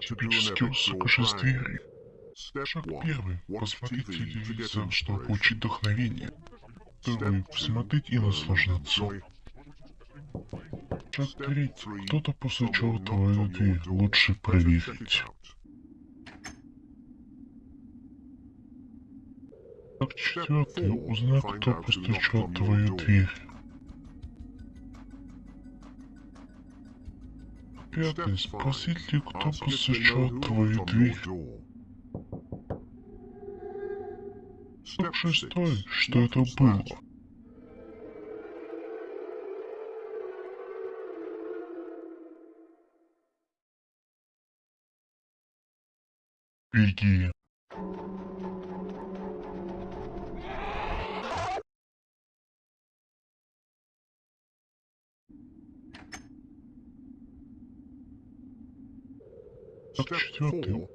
типический сакоши двери. Шаг первый. Посмотреть телевизор, чтобы получить вдохновение. Второй. Посмотреть и наслаждаться. Шаг третий. Кто-то постучал в твою дверь. Лучше проверить. Шаг четвертый. Узнай, кто постучал твою дверь. Пятый. Спросить ли, кто постучал в твою дверь. Шаг шестой. Что это было? Беги. Четвертый.